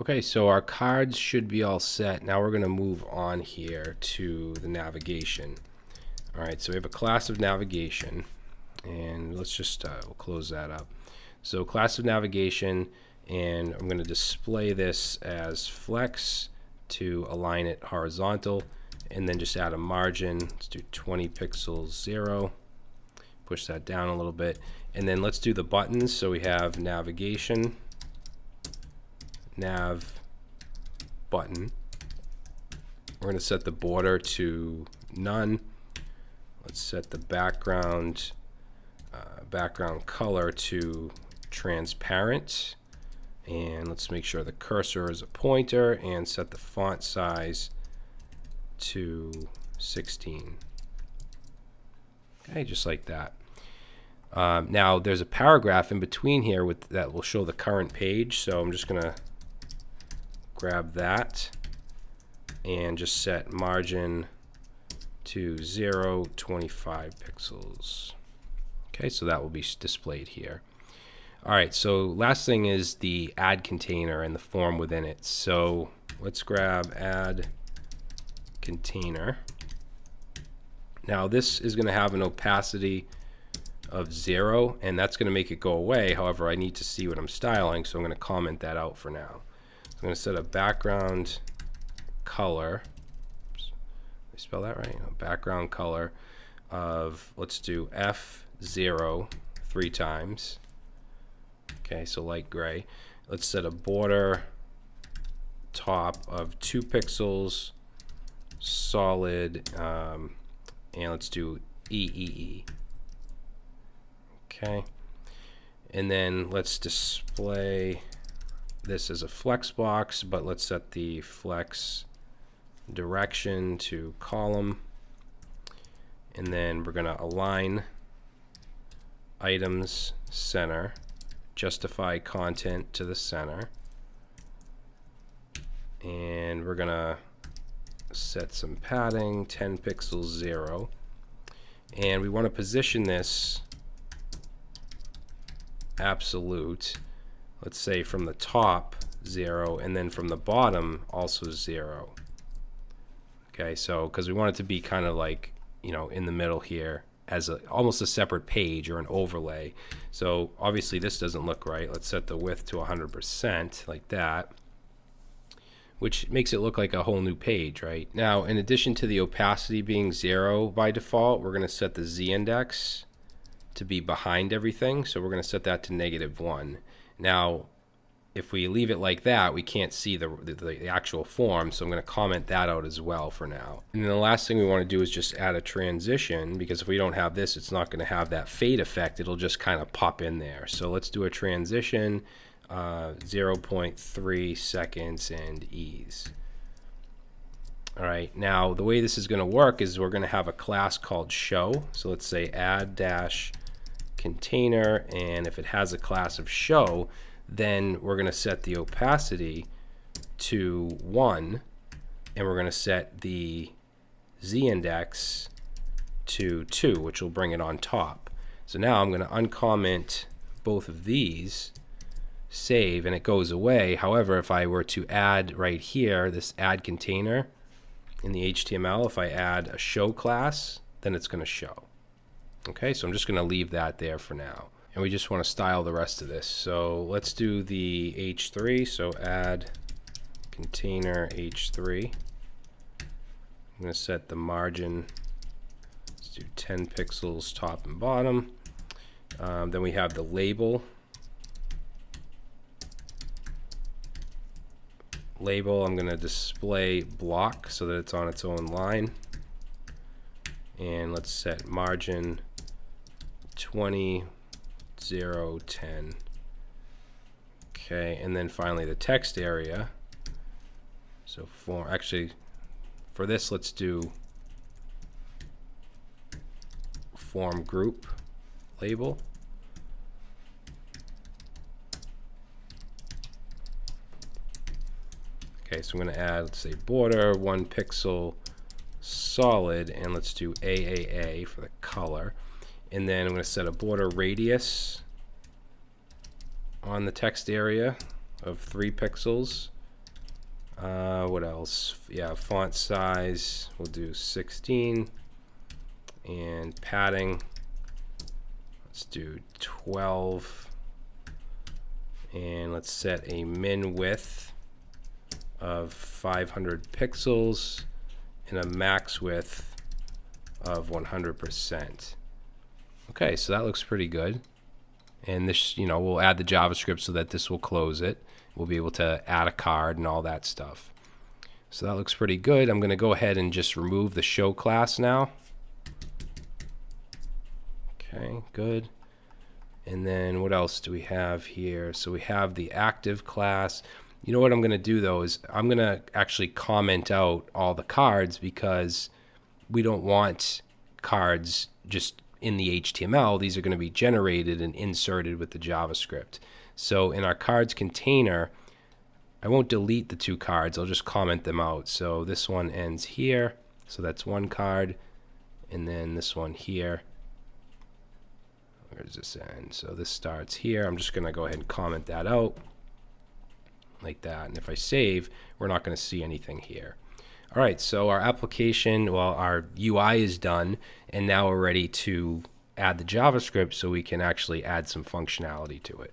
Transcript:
Okay, so our cards should be all set. Now we're going to move on here to the navigation. All right, so we have a class of navigation, and let's just uh, we'll close that up. So class of navigation, and I'm going to display this as flex to align it horizontal, and then just add a margin. Let's do 20 pixels, zero. Push that down a little bit, and then let's do the buttons. So we have navigation nav button. We're going to set the border to none. Let's set the background uh, background color to transparent. And let's make sure the cursor is a pointer and set the font size to 16. Okay, just like that. Um, now there's a paragraph in between here with that will show the current page. So I'm just going to grab that and just set margin to 0, 25 pixels. Okay, so that will be displayed here. All right, so last thing is the add container and the form within it. So let's grab add container. Now this is going to have an opacity of zero and that's going to make it go away. However, I need to see what I'm styling, so I'm going to comment that out for now. I'm going to set a background color. Oops, I spell that right? Background color of, let's do F0 three times. Okay, so light gray. Let's set a border top of two pixels, solid, um, and let's do EEE. Okay. And then let's display this is a flex box, but let's set the flex direction to column. And then we're going to align items center, justify content to the center. And we're going to set some padding, 10 pixels, 0. And we want to position this absolute let's say from the top 0 and then from the bottom also 0 okay so because we want it to be kind of like you know in the middle here as a, almost a separate page or an overlay. So obviously this doesn't look right. Let's set the width to 100% like that which makes it look like a whole new page right? Now in addition to the opacity being zero by default we're going to set the z-index to be behind everything. So we're going to set that to negative one now, if we leave it like that, we can't see the, the, the, actual form, so I'm going to comment that out as well for now. And then the last thing we want to do is just add a transition, because if we don't have this, it's not going to have that fade effect. It'll just kind of pop in there. So let's do a transition, uh, 0.3 seconds and ease. All right, now the way this is going to work is we're going to have a class called show. So let's say add dash container and if it has a class of show then we're going to set the opacity to 1 and we're going to set the z-index to 2 which will bring it on top. So now I'm going to uncomment both of these save and it goes away. However, if I were to add right here this add container in the HTML, if I add a show class, then it's going to show. Okay, so I'm just going to leave that there for now. And we just want to style the rest of this. So let's do the H3. So add container H3. I'm going to set the margin. Let's do 10 pixels top and bottom. Um, then we have the label. Label, I'm going to display block so that it's on its own line. And let's set margin 20, 0, 10. Okay, and then finally the text area. So for actually for this let's do form group label. Okay, so I'm going to add, let's say, border, one pixel, solid, and let's do AAA for the color and then I'm going to set a border radius on the text area of 3 pixels Uh, what else? Yeah, font size, we'll do 16. And padding, let's do 12. And let's set a min width of 500 pixels and a max width of 100%. Okay, so that looks pretty good. And this, you know, we'll add the JavaScript so that this will close it. We'll be able to add a card and all that stuff. So that looks pretty good. I'm going to go ahead and just remove the show class now. Okay, good. And then what else do we have here? So we have the active class. You know what I'm going to do though is I'm going to actually comment out all the cards because we don't want cards just in the HTML. These are going to be generated and inserted with the JavaScript. So in our cards container, I won't delete the two cards. I'll just comment them out. So this one ends here. So that's one card. And then this one here. Where does this end? So this starts here. I'm just going to go ahead and comment that out like that. And if I save, we're not going to see anything here. All right, so our application, well, our UI is done, and now we're ready to add the JavaScript so we can actually add some functionality to it.